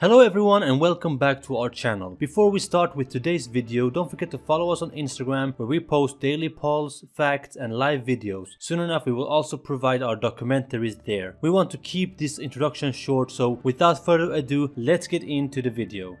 Hello everyone and welcome back to our channel. Before we start with today's video, don't forget to follow us on Instagram where we post daily polls, facts and live videos. Soon enough we will also provide our documentaries there. We want to keep this introduction short so without further ado, let's get into the video.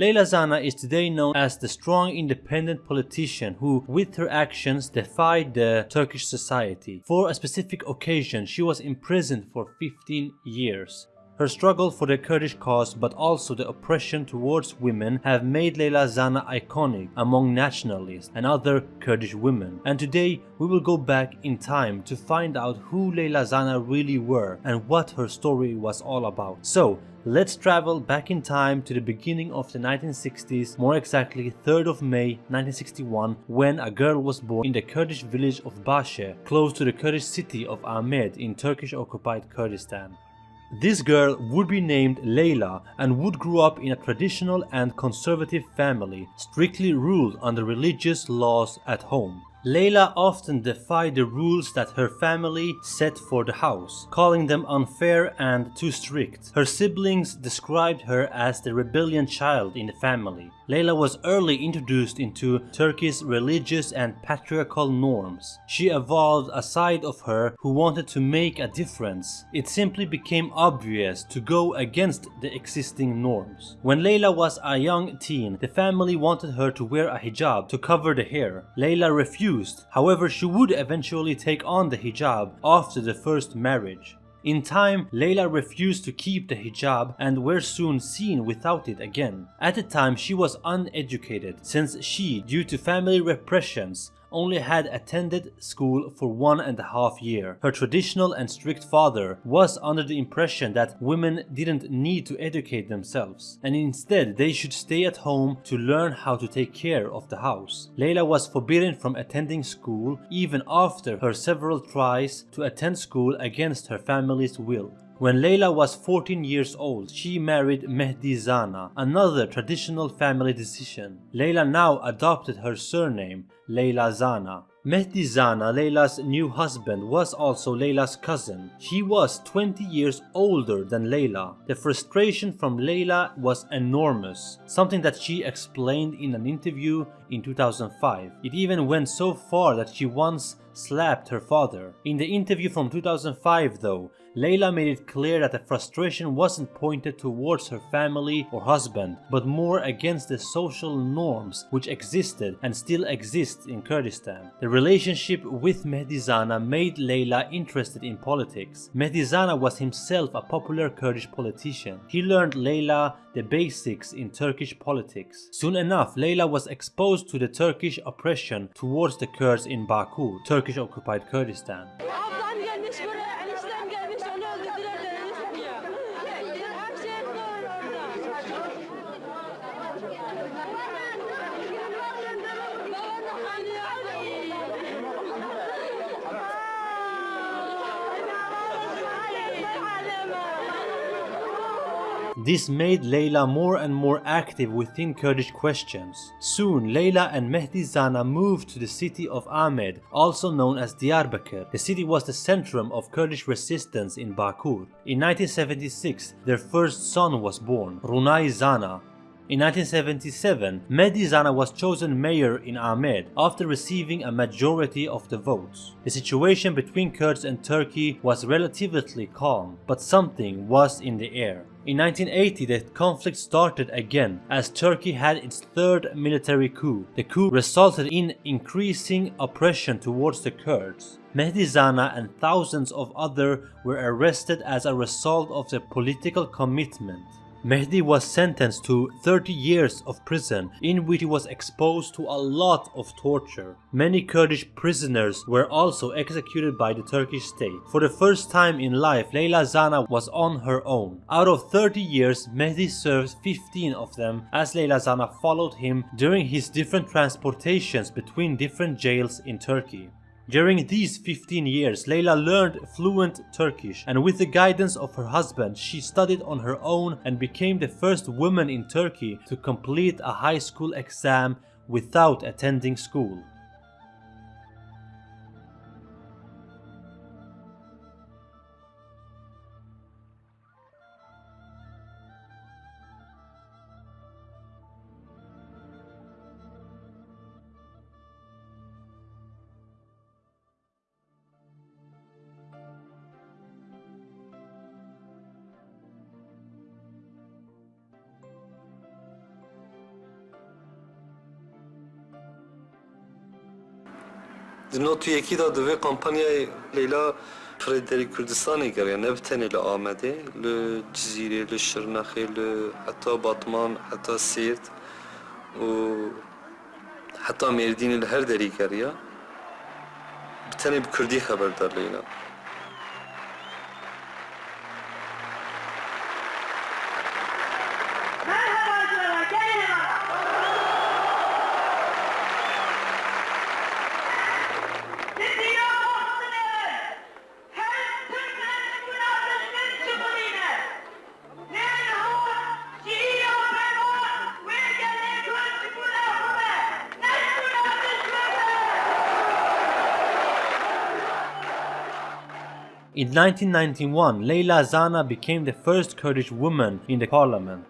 Leyla Zana is today known as the strong independent politician who with her actions defied the Turkish society. For a specific occasion she was imprisoned for 15 years. Her struggle for the Kurdish cause but also the oppression towards women have made Leyla Zana iconic among nationalists and other Kurdish women. And today we will go back in time to find out who Leyla Zana really were and what her story was all about. So Let's travel back in time to the beginning of the 1960s, more exactly 3rd of May 1961, when a girl was born in the Kurdish village of Bashe, close to the Kurdish city of Amed in Turkish-occupied Kurdistan. This girl would be named Leyla and would grow up in a traditional and conservative family, strictly ruled under religious laws at home. Leyla often defied the rules that her family set for the house, calling them unfair and too strict. Her siblings described her as the rebellion child in the family. Leyla was early introduced into Turkey's religious and patriarchal norms. She evolved a side of her who wanted to make a difference. It simply became obvious to go against the existing norms. When Leyla was a young teen, the family wanted her to wear a hijab to cover the hair. Leyla refused refused, however she would eventually take on the hijab after the first marriage. In time, Leyla refused to keep the hijab and were soon seen without it again. At the time she was uneducated since she, due to family repressions, only had attended school for one and a half year. Her traditional and strict father was under the impression that women didn't need to educate themselves and instead they should stay at home to learn how to take care of the house. Leyla was forbidden from attending school even after her several tries to attend school against her family's will. When Leyla was 14 years old, she married Mehdi Zana, another traditional family decision. Leyla now adopted her surname, Leyla Zana. Mehdi Zana, Leyla's new husband, was also Leyla's cousin. He was 20 years older than Leyla. The frustration from Leyla was enormous, something that she explained in an interview in 2005. It even went so far that she once slapped her father. In the interview from 2005 though, Leyla made it clear that the frustration wasn't pointed towards her family or husband, but more against the social norms which existed and still exist in Kurdistan. The relationship with Mehdi Zana made Leyla interested in politics. Mehdi Zana was himself a popular Kurdish politician. He learned Leyla the basics in Turkish politics. Soon enough, Leyla was exposed to the Turkish oppression towards the Kurds in Bakur, Turkish-occupied Kurdistan. This made Leyla more and more active within Kurdish questions. Soon, Leyla and Mehdi Zana moved to the city of Amed, also known as Diyarbakir. The city was the centrum of Kurdish resistance in Bakur. In 1976, their first son was born, Runay Zana, in 1977, Mehdi Zana was chosen mayor in Amed after receiving a majority of the votes. The situation between Kurds and Turkey was relatively calm, but something was in the air. In 1980 the conflict started again as Turkey had its third military coup. The coup resulted in increasing oppression towards the Kurds. Mehdi Zana and thousands of others were arrested as a result of their political commitment. Mehdi was sentenced to 30 years of prison in which he was exposed to a lot of torture. Many Kurdish prisoners were also executed by the Turkish state. For the first time in life, Leyla Zana was on her own. Out of 30 years, Mehdi served 15 of them as Leyla Zana followed him during his different transportations between different jails in Turkey. During these 15 years, Leyla learned fluent Turkish and with the guidance of her husband, she studied on her own and became the first woman in Turkey to complete a high school exam without attending school. نوتوی یکی دا دوی کمپانیای لیلا فریدری کردستانی کرده نه بتنی ل آمده ل جزیره ل شرنخی ل حتی باطمان حتی سیرت و حتی مردین ل هر دری کرده بتنی بکردی خبر دار لیلا In 1991, Leyla Zana became the first Kurdish woman in the parliament.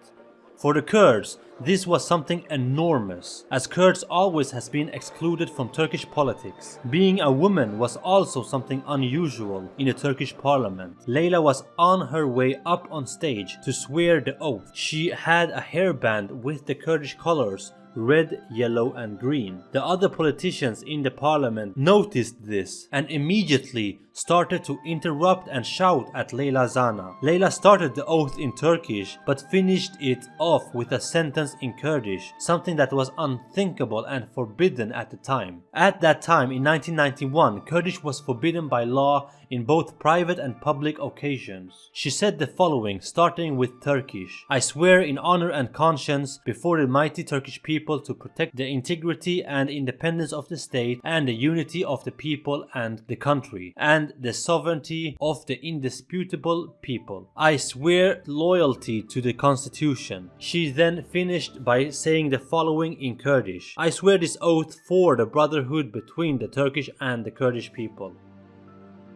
For the Kurds, this was something enormous, as Kurds always has been excluded from Turkish politics. Being a woman was also something unusual in the Turkish parliament. Leyla was on her way up on stage to swear the oath. She had a hairband with the Kurdish colors red, yellow and green. The other politicians in the parliament noticed this and immediately started to interrupt and shout at Leyla Zana. Leyla started the oath in Turkish but finished it off with a sentence in Kurdish, something that was unthinkable and forbidden at the time. At that time in 1991, Kurdish was forbidden by law in both private and public occasions. She said the following, starting with Turkish I swear in honor and conscience before the mighty Turkish people to protect the integrity and independence of the state and the unity of the people and the country, and the sovereignty of the indisputable people. I swear loyalty to the constitution. She then finished by saying the following in Kurdish I swear this oath for the brotherhood between the Turkish and the Kurdish people.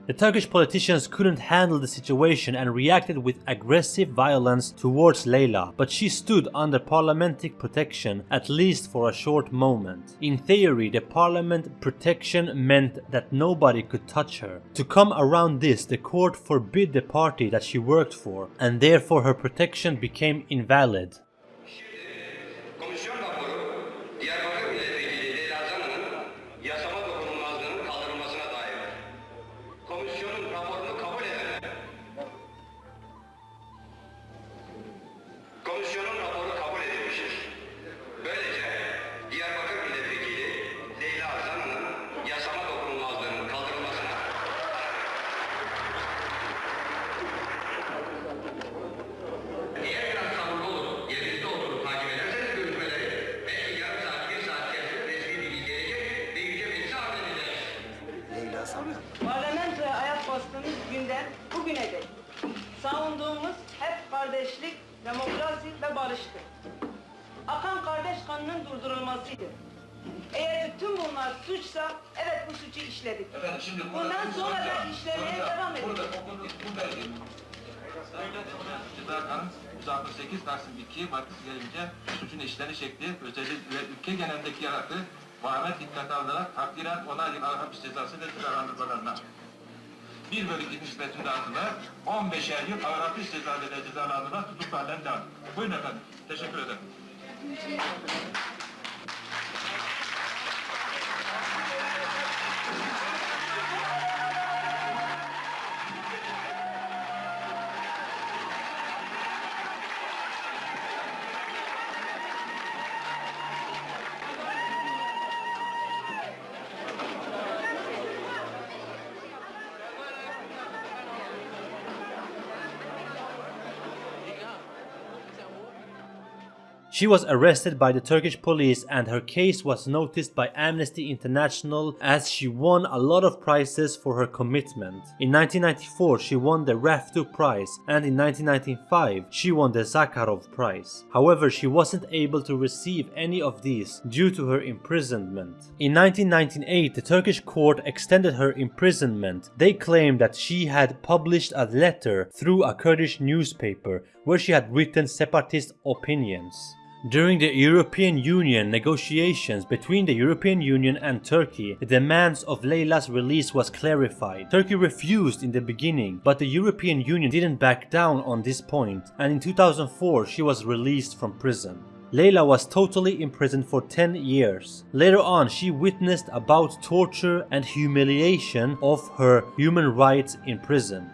The Turkish politicians couldn't handle the situation and reacted with aggressive violence towards Leyla, but she stood under parliamentary protection at least for a short moment. In theory, the parliament protection meant that nobody could touch her. To come around this, the court forbid the party that she worked for, and therefore her protection became invalid. Komisyonun raporu kabul edilmiştir. Böylece Diyarbakır Milletvekili Leyla Zana'nın yasama dokunulmazlığının kaldırılmasına Eğer biraz sabırlı olup yerinizde oturup takip ederseniz görüşmeleri belki yarım saat, bir saat içerisinde resmi bir bilgi gelecek ve yüce meclise arz edeceğiz. Parlamentoya ayak bastığımız günden bugüne dek savunduğumuz hep kardeşlik, demokrasi ve barıştır. Akan kardeş kanının durdurulmasıydı. Eğer tüm bunlar suçsa, evet bu suçu işledik. Efendim şimdi burada Bundan sonra da işlemeye hocam, devam edeceğiz. Burada okuduk, burada Sayın Ceza Kanun 168 Taksim 2 vakıf gelince suçun işleni şekli, özellikle ülke genelindeki yarattığı vahamet dikkate alınarak takdiren 10 yıl hapis cezası ve cezalandırmalarına. Bir bölü nispetinde altına 15'er yıl ağır hapis cezalarıyla cezalandırma tutuklu halen devam. Buyurun efendim. Teşekkür ederim. She was arrested by the Turkish police and her case was noticed by Amnesty International as she won a lot of prizes for her commitment. In 1994 she won the Rafto Prize and in 1995 she won the Sakharov Prize. However, she wasn't able to receive any of these due to her imprisonment. In 1998 the Turkish court extended her imprisonment. They claimed that she had published a letter through a Kurdish newspaper where she had written separatist opinions. During the European Union negotiations between the European Union and Turkey, the demands of Leyla's release was clarified. Turkey refused in the beginning, but the European Union didn't back down on this point, and in 2004 she was released from prison. Leyla was totally imprisoned for 10 years. Later on, she witnessed about torture and humiliation of her human rights in prison.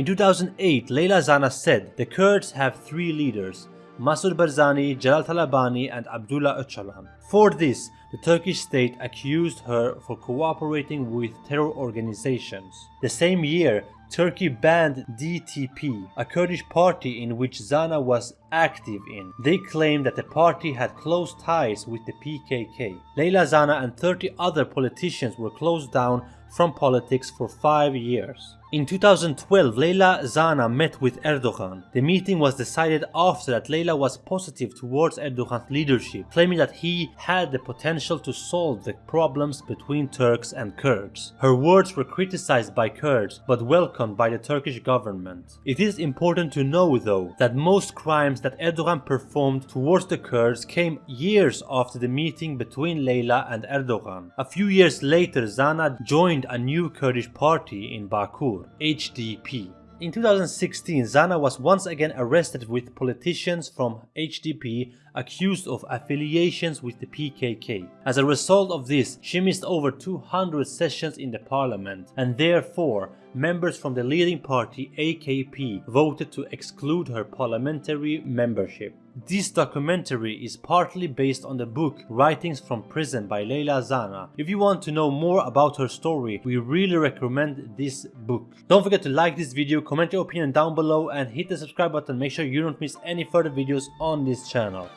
In 2008, Leyla Zana said the Kurds have three leaders, Masoud Barzani, Jalal Talabani and Abdullah Öcalan. For this, the Turkish state accused her for cooperating with terror organizations. The same year, Turkey banned DTP, a Kurdish party in which Zana was active in. They claimed that the party had close ties with the PKK. Leyla Zana and 30 other politicians were closed down from politics for five years. In 2012, Leyla Zana met with Erdogan. The meeting was decided after that Leyla was positive towards Erdogan's leadership, claiming that he had the potential to solve the problems between Turks and Kurds. Her words were criticized by Kurds, but welcomed by the Turkish government. It is important to know though, that most crimes that Erdogan performed towards the Kurds came years after the meeting between Leyla and Erdogan. A few years later, Zana joined a new Kurdish party in Bakur, HDP. In 2016, Zana was once again arrested with politicians from HDP accused of affiliations with the PKK. As a result of this, she missed over 200 sessions in the parliament and therefore members from the leading party AKP voted to exclude her parliamentary membership. This documentary is partly based on the book Writings from Prison by Leyla Zana. If you want to know more about her story, we really recommend this book. Don't forget to like this video, comment your opinion down below and hit the subscribe button. Make sure you don't miss any further videos on this channel.